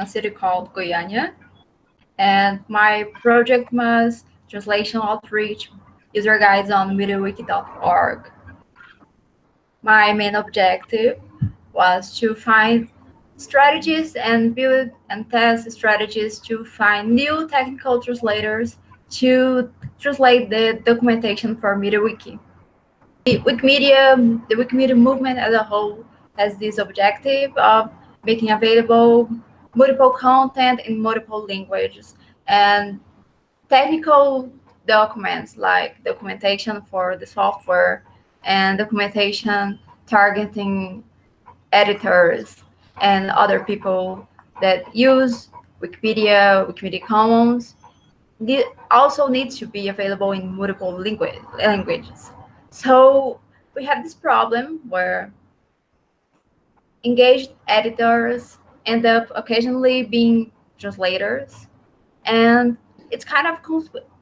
a city called Goiânia. And my project was translation outreach user guides on MediaWiki.org. My main objective was to find strategies and build and test strategies to find new technical translators to translate the documentation for MediaWiki. The Wikimedia, the Wikimedia movement as a whole has this objective of making available multiple content in multiple languages and technical documents like documentation for the software and documentation targeting editors and other people that use Wikipedia, Wikimedia Commons, also needs to be available in multiple languages. So we have this problem where engaged editors end up occasionally being translators, and it's kind of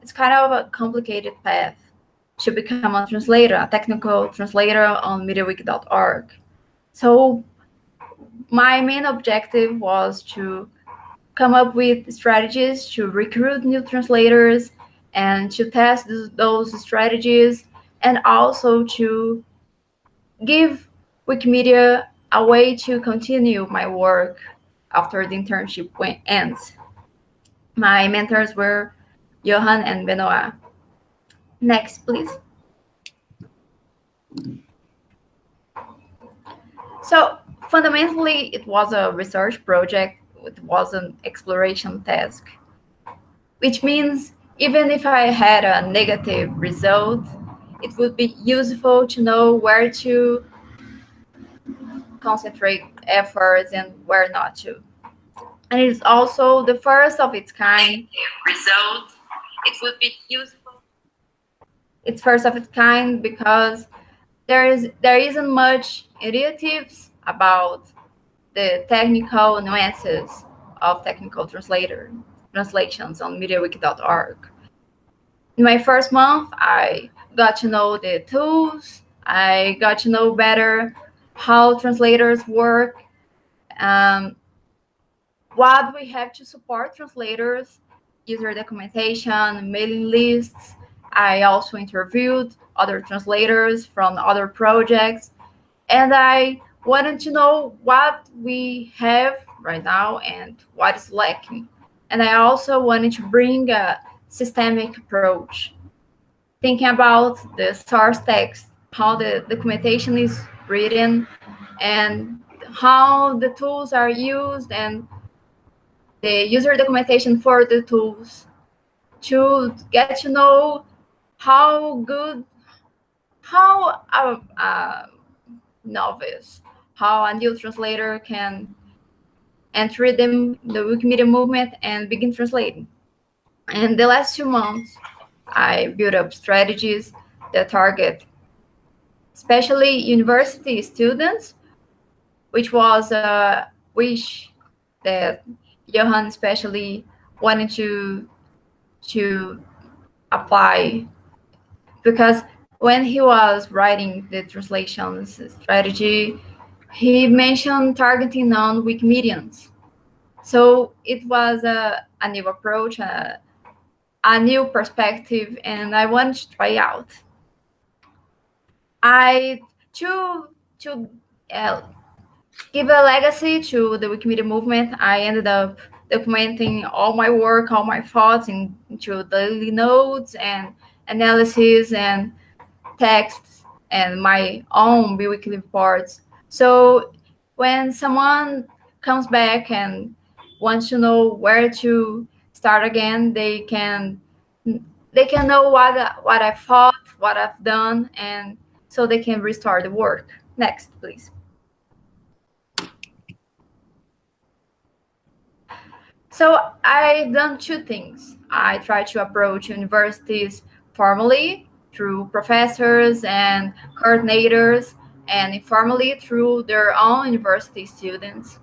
it's kind of a complicated path to become a translator, a technical translator on MediaWiki.org. So my main objective was to come up with strategies to recruit new translators and to test those strategies and also to give Wikimedia a way to continue my work after the internship ends. My mentors were Johan and Benoit. Next, please. So fundamentally, it was a research project. It was an exploration task, which means even if I had a negative result, it would be useful to know where to concentrate efforts and where not to. And it is also the first of its kind result. It would be useful. It's first of its kind because there is there isn't much initiatives about the technical nuances of technical translator translations on MediaWiki.org. In my first month, I got to know the tools. I got to know better how translators work, um, what we have to support translators, user documentation, mailing lists. I also interviewed other translators from other projects, and I wanted to know what we have right now and what is lacking. And I also wanted to bring a systemic approach, thinking about the source text, how the documentation is written, and how the tools are used, and the user documentation for the tools to get to know how good, how a, a novice how a new translator can enter them the Wikimedia movement and begin translating. And the last two months, I built up strategies that target especially university students, which was a wish that Johan especially wanted to to apply because when he was writing the translations strategy, he mentioned targeting non-Wikimedians. So it was a, a new approach, a, a new perspective, and I wanted to try out. I to to uh, give a legacy to the Wikimedia movement. I ended up documenting all my work, all my thoughts in, into daily notes and analysis and texts and my own biweekly reports so when someone comes back and wants to know where to start again, they can they can know what what I've thought, what I've done, and so they can restart the work. Next, please. So I've done two things. I try to approach universities formally through professors and coordinators and informally through their own university students.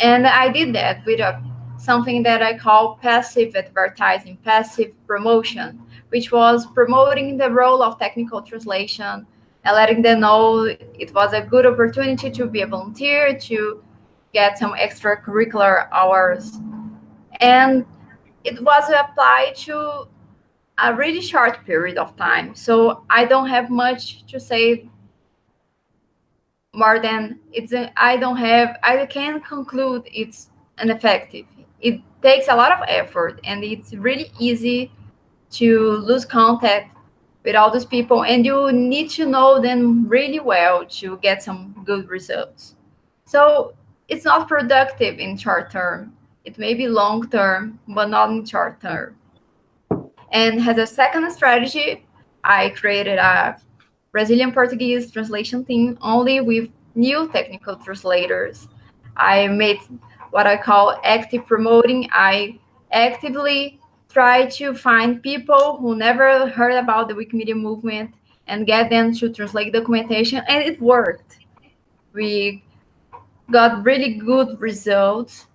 And I did that with a, something that I call passive advertising, passive promotion, which was promoting the role of technical translation and letting them know it was a good opportunity to be a volunteer, to get some extracurricular hours. And it was applied to a really short period of time. So I don't have much to say more than it's I don't have I can conclude it's ineffective. It takes a lot of effort and it's really easy to lose contact with all those people and you need to know them really well to get some good results. So it's not productive in short term. It may be long term, but not in short term. And as a second strategy, I created a Brazilian Portuguese translation team only with new technical translators. I made what I call active promoting. I actively try to find people who never heard about the Wikimedia movement and get them to translate documentation, and it worked. We got really good results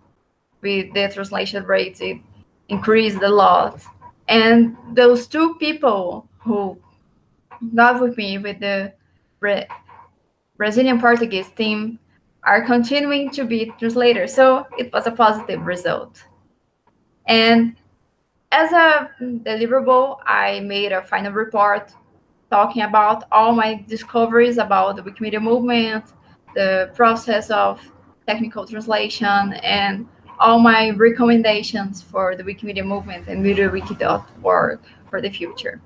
with the translation rates. It increased a lot. And those two people who got with me with the Brazilian Portuguese team are continuing to be translators. So it was a positive result. And as a deliverable, I made a final report talking about all my discoveries about the Wikimedia movement, the process of technical translation, and all my recommendations for the Wikimedia movement and MediaWiki.org for the future.